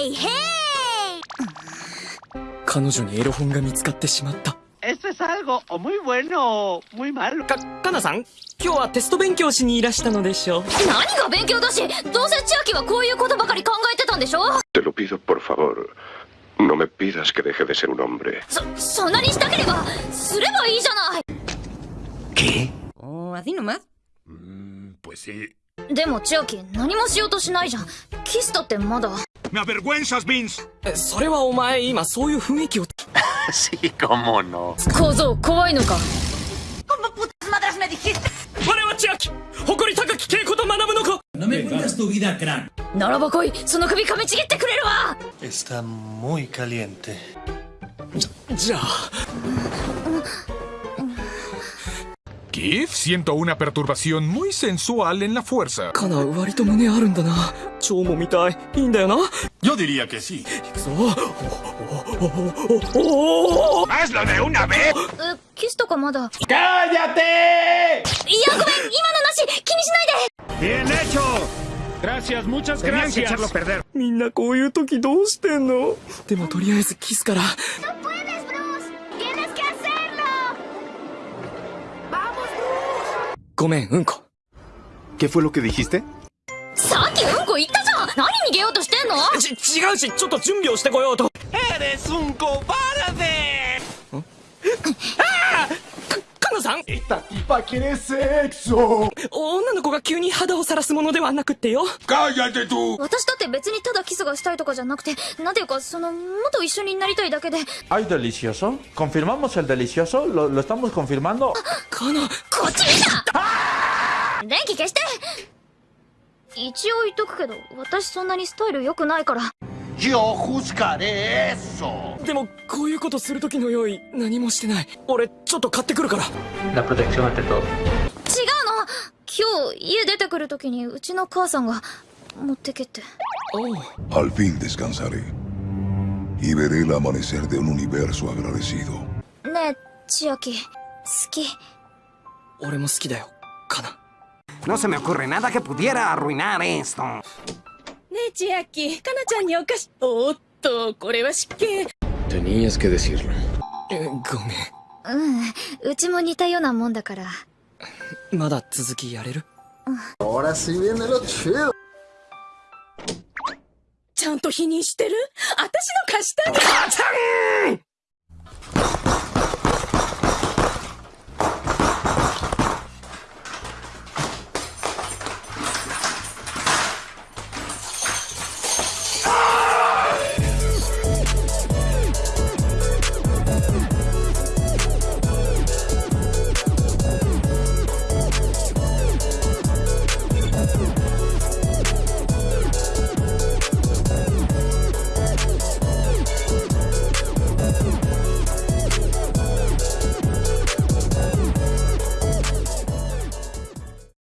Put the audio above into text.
へいへい彼女にエロ本が見つかってしまった Esto es algo muy bueno muy malo. か、かなさん今日はテスト勉強しにいらしたのでしょう？何が勉強だしどうせ千秋はこういうことばかり考えてたんでしょ Te lo pido por favor. No me pidas que deje de ser un hombre. そ、そんなにしたければすればいいじゃない Oh, así nomás. Pues sí. でも千秋何もしようとしないじゃんキスだってまだ ¡Me avergüenzas, Vince! えそれはお前今そういう雰囲気を Sí, cómo no. 小僧怖いのか我は千秋誇り高き稽古と学ぶの子 No me cuentas tu vida, crack. ならば来いその首噛みちぎってくれるわ Está muy caliente. じゃあ Kif, siento una perturbación muy sensual en la fuerza. かな割と胸あるんだな蝶も見たいいいんだよな Yo diría que sí. 行くぞおおおおおお ¡Hazlo de una vez! えキスとかまだ ¡Cállate! いやごめん今のなし気にしないで ¡Bien hecho! Gracias, muchas Tenían que gracias. echarlo a perder. みんなこういう時どうしてんのでもとりあえずキスからごめんうんこ。¿Qué fue lo que dijiste? さっきうんこ言ったじゃん。何逃げようとしてんの？ち違うしちょっと準備をしてこようと。¡Eres un cobarde! さん Esta tipa quiere sexo. 女の子が急に肌を晒すものではなくってよ ¡Cállate tú! 私だって別にただキスがしたいとかじゃなくてなんていうかそのもっと一緒になりたいだけで ¿Hay delicioso? ¿Confirmamos el delicioso? ¿Lo, lo estamos confirmando? かなこっち見た電気消して一応言っとくけど私そんなにスタイル良くないからよくつかれーでもこういうことする時の用意何もしてない。俺ちょっと買ってくるから。ラプロテクション当てと違うの。今日家出てくる時にうちの母さんが持ってけってああねえ千秋好き。俺も好きだよかな No se me ocurre nada que トン千秋、かなちゃんにお菓子。おーっと、これは失敬。Tenías que decirlo. えごめうんうちも似たようなもんだからんまだ続きやれる？Ahora sí viene lo chido. ちゃんと否認してる？私の貸したん